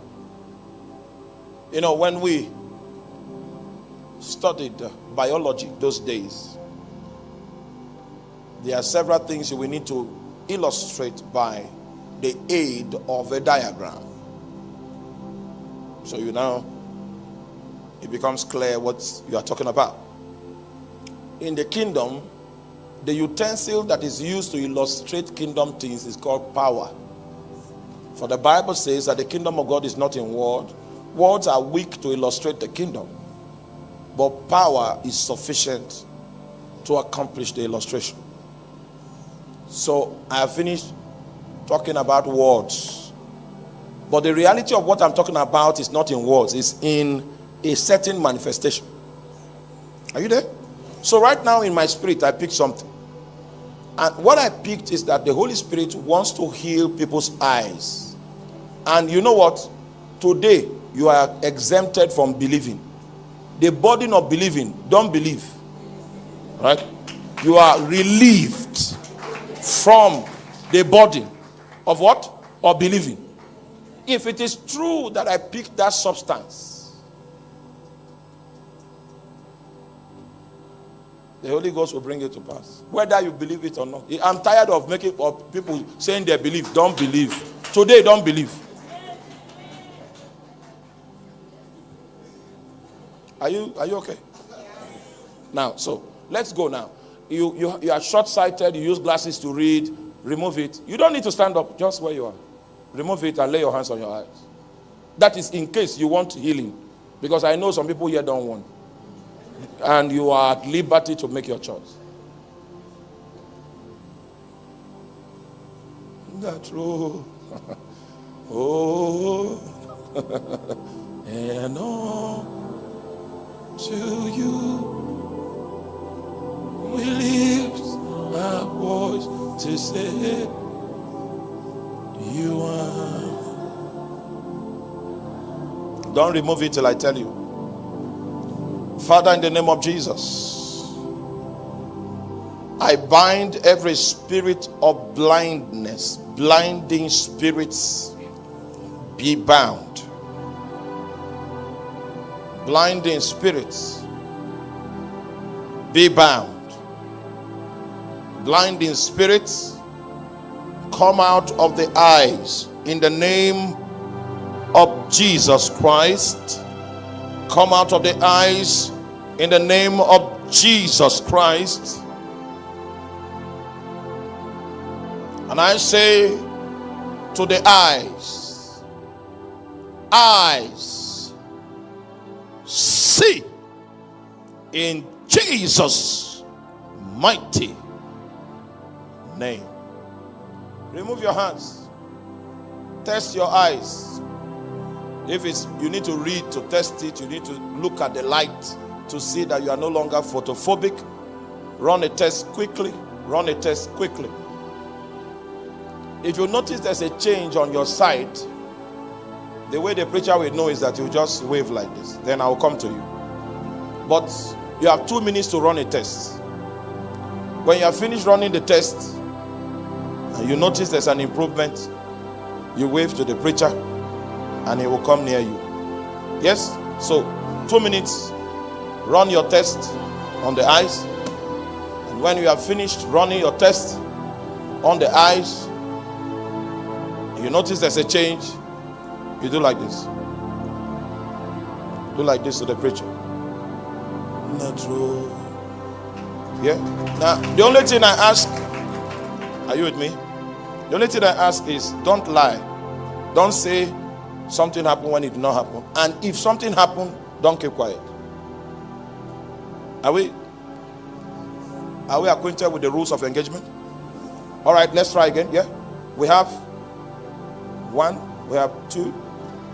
You know, when we studied biology those days, there are several things we need to illustrate by the aid of a diagram. So you know, it becomes clear what you are talking about. In the kingdom, the utensil that is used to illustrate kingdom things is called power. For the Bible says that the kingdom of God is not in word. Words are weak to illustrate the kingdom. But power is sufficient to accomplish the illustration. So I have finished talking about words. But the reality of what I'm talking about is not in words, it's in a certain manifestation. Are you there? So, right now in my spirit, I picked something. And what I picked is that the Holy Spirit wants to heal people's eyes. And you know what? Today, you are exempted from believing the burden of believing, don't believe. Right? You are relieved from the burden of what? Of believing. If it is true that I picked that substance, the Holy Ghost will bring it to pass. Whether you believe it or not. I'm tired of making of people saying they believe. Don't believe. Today, don't believe. Are you are you okay? Now, so let's go now. You you, you are short-sighted, you use glasses to read, remove it. You don't need to stand up, just where you are. Remove it and lay your hands on your eyes. That is in case you want healing. Because I know some people here don't want. And you are at liberty to make your choice. That's true. oh, and all to you. We lift our voice to say, You are. Don't remove it till I tell you. Father, in the name of Jesus, I bind every spirit of blindness, blinding spirits, be bound blinding spirits be bound. Blinding spirits come out of the eyes in the name of Jesus Christ. Come out of the eyes in the name of Jesus Christ. And I say to the eyes, eyes, see in Jesus' mighty name. Remove your hands. Test your eyes. If it's you need to read to test it, you need to look at the light to see that you are no longer photophobic. Run a test quickly. Run a test quickly. If you notice there's a change on your side, the way the preacher will know is that you just wave like this. Then I will come to you. But you have two minutes to run a test. When you have finished running the test and you notice there's an improvement, you wave to the preacher and he will come near you. Yes? So, two minutes, run your test on the eyes. And when you have finished running your test, on the eyes. You notice there's a change. You do like this. Do like this to the preacher. Not true. Yeah. Now, the only thing I ask, are you with me? The only thing I ask is don't lie. Don't say something happened when it did not happen. And if something happened, don't keep quiet. Are we are we acquainted with the rules of engagement? All right, let's try again. Yeah. We have one, we have two.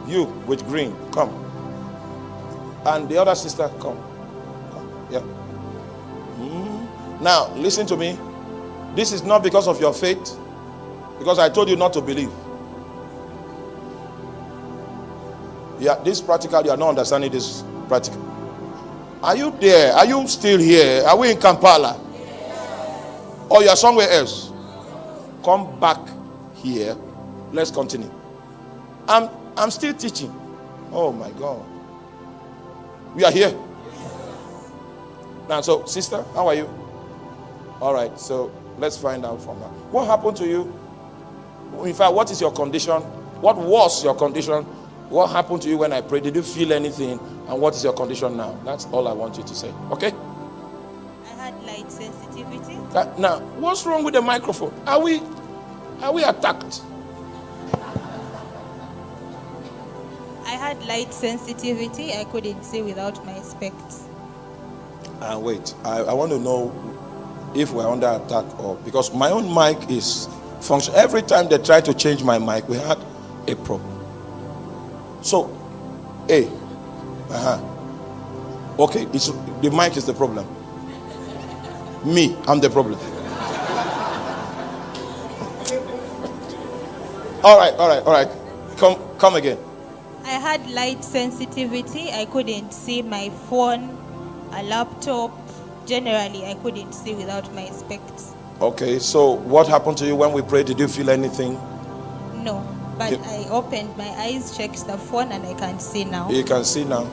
You with green, come. And the other sister, come. come. Yeah. Mm. Now, listen to me. This is not because of your faith, because I told you not to believe. Yeah, this practical, you are not understanding this practical. Are you there? Are you still here? Are we in Kampala? Or you are somewhere else? Come back here. Let's continue. I'm I'm still teaching. Oh my God. We are here. Now, so sister, how are you? All right, so let's find out from her. What happened to you? In fact, what is your condition? What was your condition? What happened to you when I prayed? Did you feel anything? And what is your condition now? That's all I want you to say. Okay? I had light sensitivity. Uh, now, what's wrong with the microphone? Are we are we attacked? Had light sensitivity. I couldn't see without my specs. Uh, wait, I, I want to know if we're under attack or because my own mic is function. Every time they try to change my mic, we had a problem. So, A. Uh-huh. Okay, it's the mic is the problem. Me, I'm the problem. all right, all right, all right. Come come again. I had light sensitivity. I couldn't see my phone, a laptop. Generally, I couldn't see without my specs. Okay, so what happened to you when we prayed? Did you feel anything? No, but You- I opened my eyes, checked the phone, and I can see now. You can see now.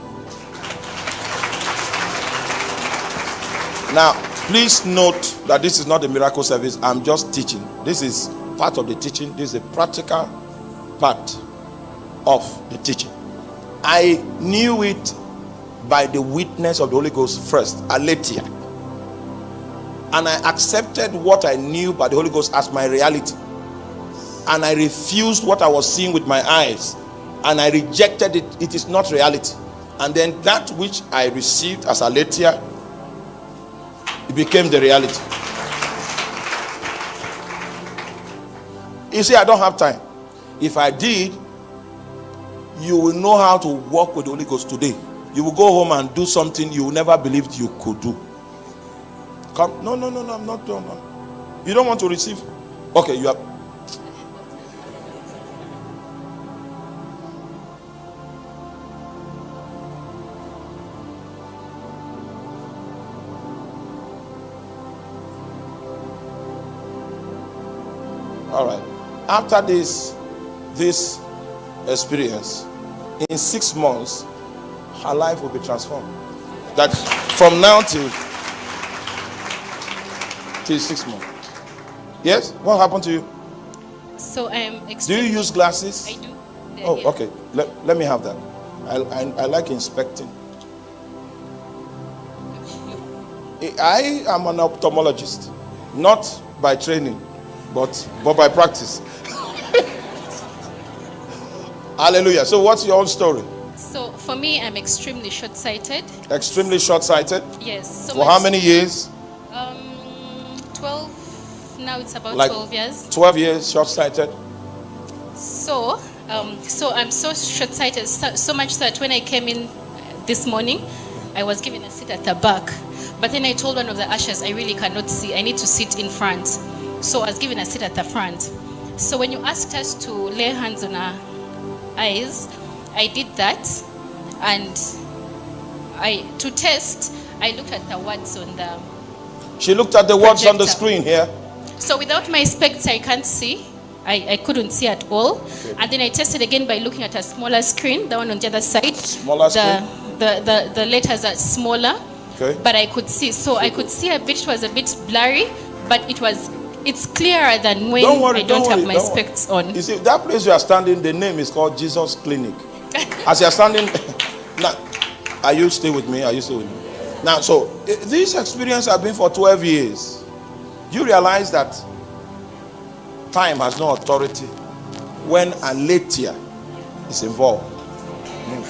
Now, please note that this is not a miracle service. I'm just teaching. This is part of the teaching. This is a practical part of the teaching. I knew it by the witness of the Holy Ghost first, Aletheia. And I accepted what I knew by the Holy Ghost as my reality. And I refused what I was seeing with my eyes. And I rejected it. It is not reality. And then that which I received as Aletheia, it became the reality. You see, I don't have time. If I did, you will know how to walk with the Holy Ghost today. You will go home and do something you never believed you could do. Come, no, no, no, no, I'm not done. man. You don't want to receive? Okay, you are. All right. After this, this experience, in six months, her life will be transformed. That from now till till six months. Yes. What happened to you? So um, I'm Do you use glasses? I do. They're Oh, here. okay. Let, let me have that. I, I, I like inspecting. I am an ophthalmologist, not by training, but but by practice. Hallelujah. So, what's your own story? So for me, I'm extremely short-sighted. Extremely short-sighted. Yes. So For how many years? Um, twelve. Now it's about Like- twelve years. 12 years short-sighted. So, um, so I'm so short-sighted, so, so much that when I came in this morning, I was given a seat at the back. But then I told one of the ushers, I really cannot see. I need to sit in front. So I was given a seat at the front. So when you asked us to lay hands on our eyes, I did that, and I to test, I looked at the words on the. She looked at the words on the screen here. So without my specs, I can't see. I, I couldn't see at all. And then I tested again by looking at a smaller screen, the one on the other side. Smaller the, The, the, the letters are smaller, Okay. but I could see. So I could see a bit, it was a bit blurry, but it was It's clearer than when Don't worry, I don't, don't have worry, my don't worry. specs on. You see, that place you are standing, the name is called Jesus Clinic. As you are standing, now, are you still with me? Are you still with me? Now, so eh, this experience I've been for 12 years. You realize that time has no authority when aletheia is involved. Mm.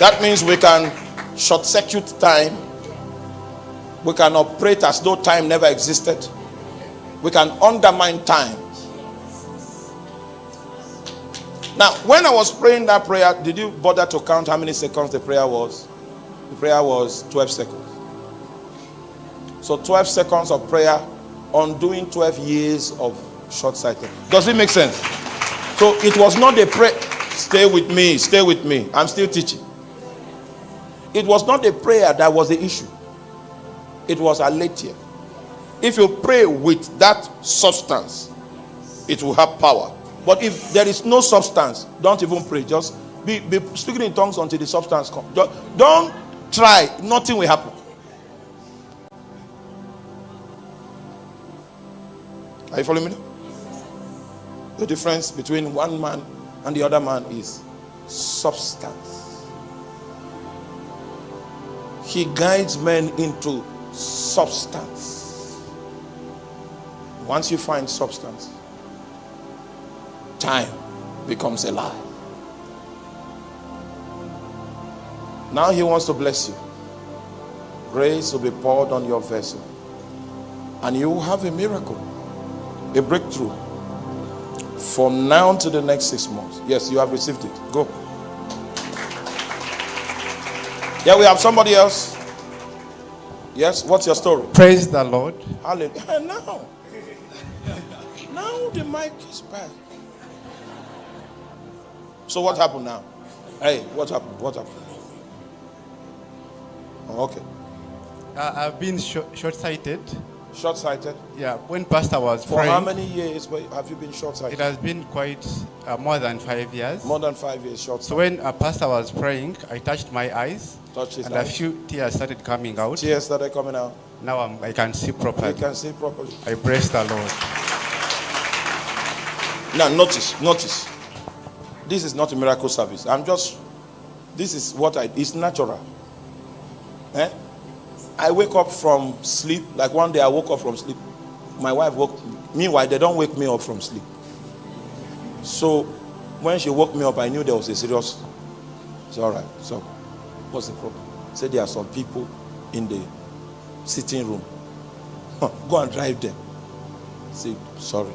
That means we can short circuit time. We can operate as though time never existed. We can undermine time. Now, when I was praying that prayer, did you bother to count how many seconds the prayer was? The prayer was 12 seconds. So 12 seconds of prayer undoing 12 years of short sighted. Does it make sense? So it was not a prayer. Stay with me, stay with me. I'm still teaching. It was not a prayer that was the issue. It was aletheia. If you pray with that substance, it will have power. But if there is no substance, don't even pray. Just be, be speaking in tongues until the substance comes. Don't, don't try. Nothing will happen. Are you following me? The difference between one man and the other man is substance. He guides men into substance. Once you find substance, time becomes a lie. Now he wants to bless you. Grace will be poured on your vessel. And you will have a miracle, a breakthrough from now to the next six months. Yes, you have received it. Go. Yeah, we have somebody else. Yes, what's your story? Praise the Lord. Hallelujah. Now, now the mic is back. So what happened now? Hey, what happened? What happened? Oh, okay. Uh, I've been short sighted. Short-sighted. Yeah, when Pastor was For praying, how many years have you been short-sighted? It has been quite uh, more than five years. More than five years short-sighted. when a pastor was praying, I touched my eyes, Touch his and a few tears started coming out. Tears started coming out. Now I'm, I can see properly. I can see properly. I praise the Lord. Now notice, notice. This is not a miracle service. I'm just. This is what I. It's natural. Eh? I wake up from sleep. Like one day I woke up from sleep. My wife woke. Meanwhile, they don't wake me up from sleep. So when she woke me up, I knew there was a serious. It's all right. So what's the problem? Say there are some people in the sitting room. Go and drive them. Say sorry.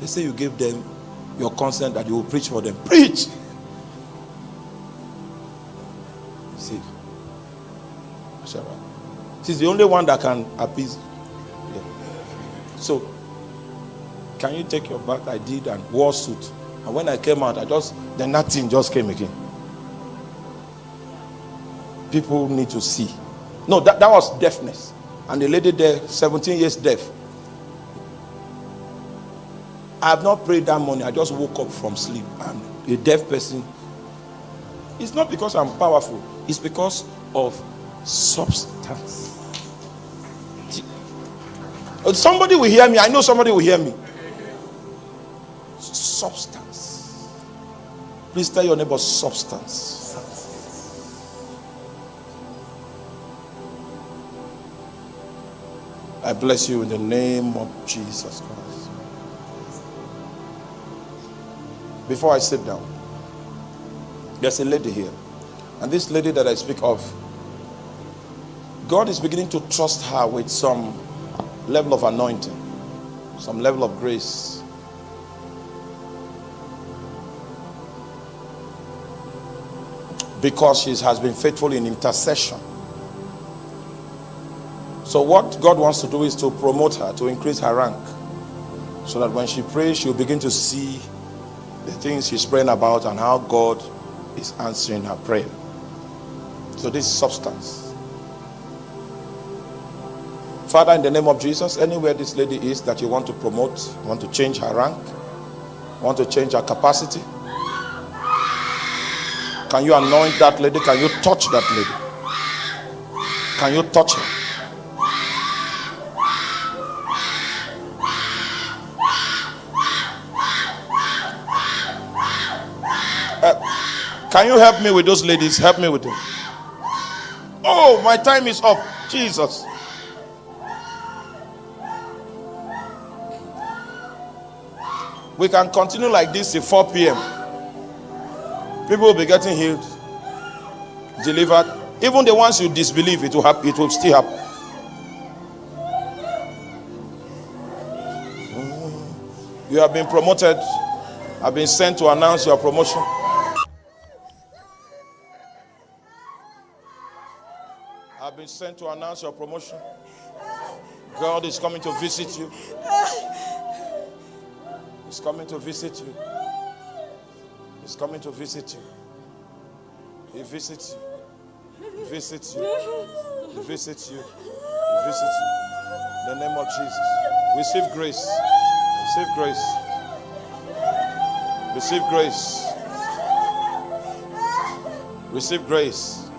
They say you gave them your consent that you will preach for them. Preach. See, Sarah. She's the only one that can appease. Yeah. So, can you take your back? I did and wore suit. And when I came out, I just then that thing just came again. People need to see. No, that, that was deafness. And the lady there, 17 years deaf. I have not prayed that morning. I just woke up from sleep. And a deaf person. It's not because I'm powerful, it's because of substance. Somebody will hear me. I know somebody will hear me. Substance. Please tell your neighbor substance. I bless you in the name of Jesus Christ. Before I sit down, there's a lady here. And this lady that I speak of, God is beginning to trust her with some level of anointing, some level of grace. Because she has been faithful in intercession. So, what God wants to do is to promote her, to increase her rank, so that when she prays, she'll begin to see the things she's praying about and how God is answering her prayer. So, this is substance. Father, in the name of Jesus, anywhere this lady is that you want to promote, want to change her rank, want to change her capacity, can you anoint that lady? Can you touch that lady? Can you touch her? Uh, can you help me with those ladies? Help me with them. Oh, my time is up. Jesus. We can continue like this till 4 p.m. People will be getting healed, delivered. Even the ones you disbelieve, it will happen, it will still happen. Mm. You have been promoted. I've been sent to announce your promotion. I've been sent to announce your promotion. God is coming to visit you. He's coming to visit you. He's coming to visit you. He visits you. He visits you. He visits you. He visits you. In the name of Jesus. Receive grace. Receive grace. Receive grace. Receive grace.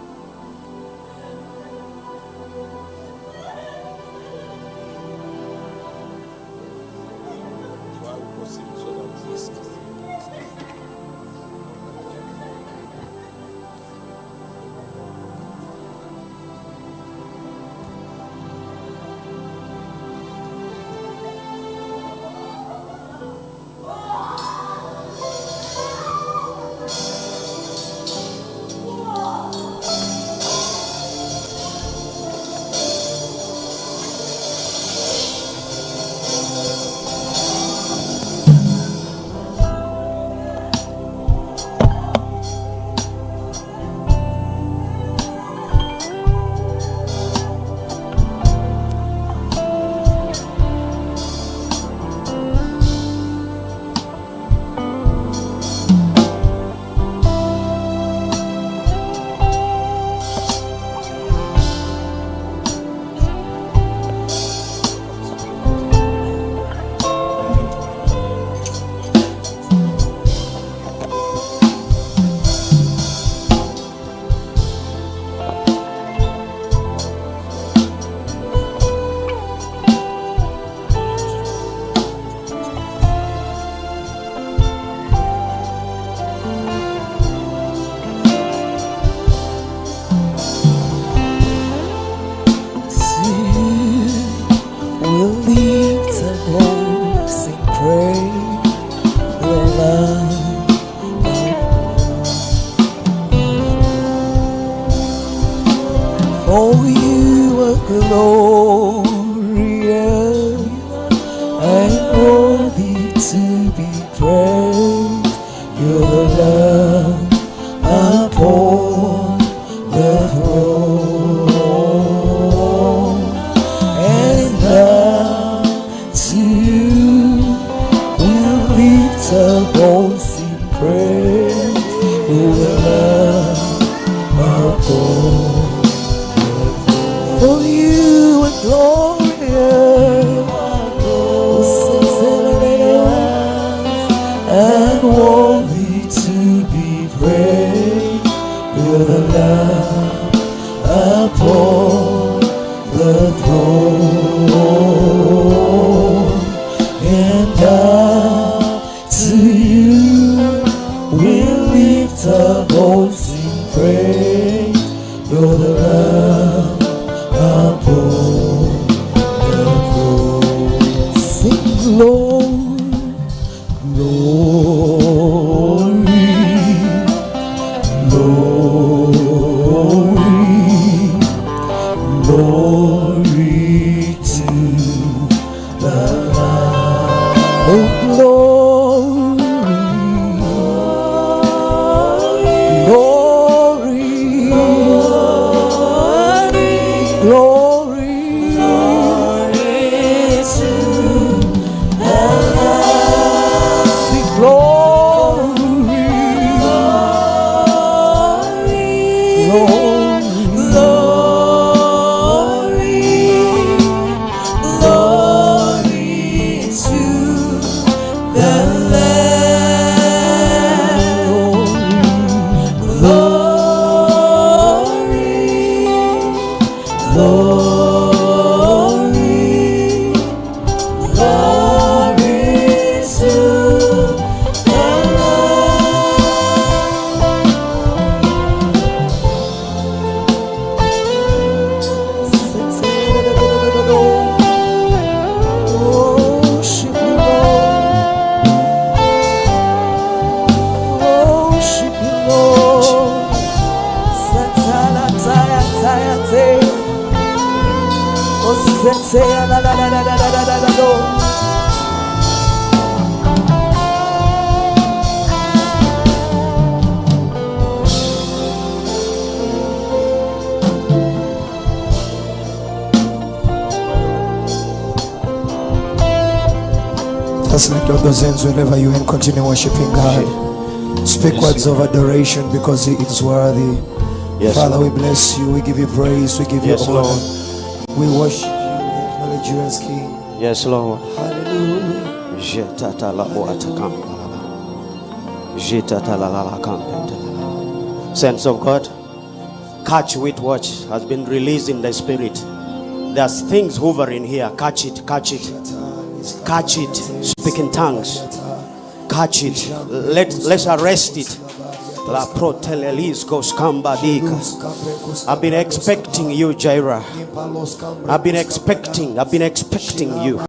Because He is worthy. Yes, Father, Lord. we bless you. We give you praise. We give Yes, you honor. Lord. We worship you. We acknowledge you as King. Yes, Lord. Hallelujah. Sense of God, catch with watch has been released in the spirit. There's things hovering here. Catch it, catch it, catch it. Speak in tongues. Catch it. Let, let's arrest it. La. I've been expecting you, Jaira. I've been expecting, I've been expecting you.